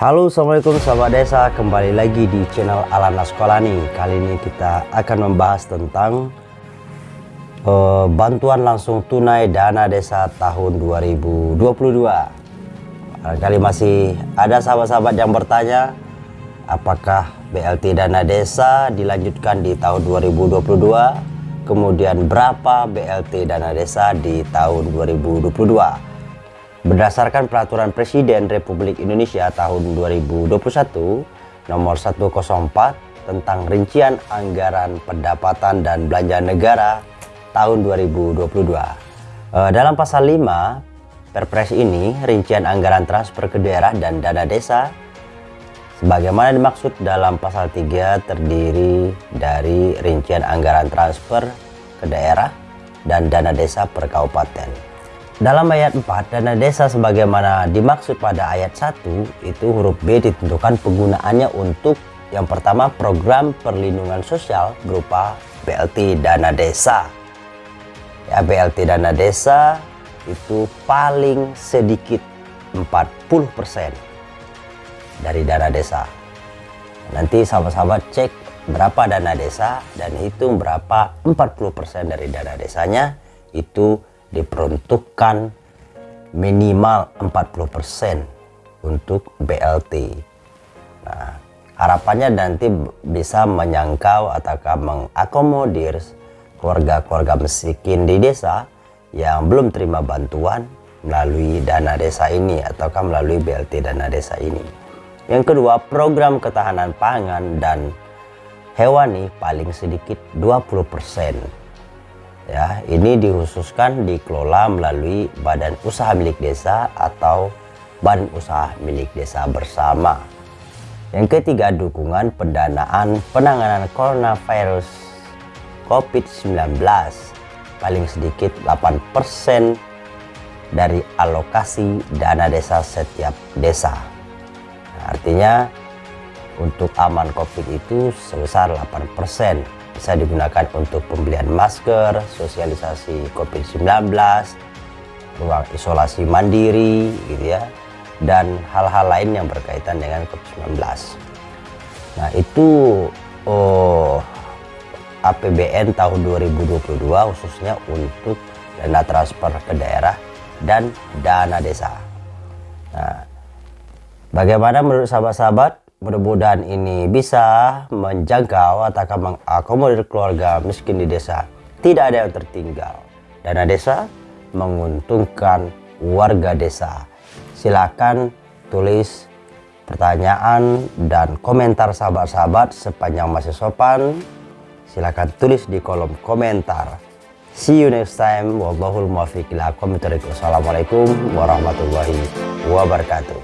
Halo Assalamualaikum sahabat desa. Kembali lagi di channel Alana Sekolani kali ini kita akan membahas tentang uh, bantuan langsung tunai dana desa tahun 2022 kali masih ada sahabat-sahabat yang bertanya apakah BLT dana desa dilanjutkan di tahun 2022 kemudian berapa BLT dana desa di tahun 2022 Berdasarkan Peraturan Presiden Republik Indonesia tahun 2021 nomor 104 tentang rincian anggaran pendapatan dan belanja negara tahun 2022. Eh, dalam pasal 5 Perpres ini rincian anggaran transfer ke daerah dan dana desa sebagaimana dimaksud dalam pasal 3 terdiri dari rincian anggaran transfer ke daerah dan dana desa per kabupaten. Dalam ayat 4, dana desa sebagaimana dimaksud pada ayat 1, itu huruf B ditentukan penggunaannya untuk yang pertama program perlindungan sosial berupa BLT dana desa. Ya, BLT dana desa itu paling sedikit 40% dari dana desa. Nanti sahabat-sahabat cek berapa dana desa dan hitung berapa 40% dari dana desanya itu diperuntukkan minimal 40% untuk BLT. Nah, harapannya nanti bisa menyangkau ataukah mengakomodir keluarga-keluarga miskin di desa yang belum terima bantuan melalui dana desa ini ataukah melalui BLT dana desa ini. Yang kedua, program ketahanan pangan dan hewani paling sedikit 20% ya ini dikhususkan dikelola melalui badan usaha milik desa atau badan usaha milik desa bersama. Yang ketiga dukungan pendanaan penanganan coronavirus COVID-19 paling sedikit 8% dari alokasi dana desa setiap desa. Nah, artinya untuk aman COVID itu sebesar 8% bisa digunakan untuk pembelian masker, sosialisasi COVID-19, ruang isolasi mandiri gitu ya, dan hal-hal lain yang berkaitan dengan COVID-19. Nah itu oh, APBN tahun 2022 khususnya untuk dana transfer ke daerah dan dana desa. Nah, bagaimana menurut sahabat-sahabat mudah-mudahan ini bisa menjangkau atau mengakomodir keluarga miskin di desa. Tidak ada yang tertinggal. Dana desa menguntungkan warga desa. Silakan tulis pertanyaan dan komentar sahabat-sahabat sepanjang masih sopan. Silakan tulis di kolom komentar. See you next time. Wallahul muwaffiq ila Assalamualaikum warahmatullahi wabarakatuh.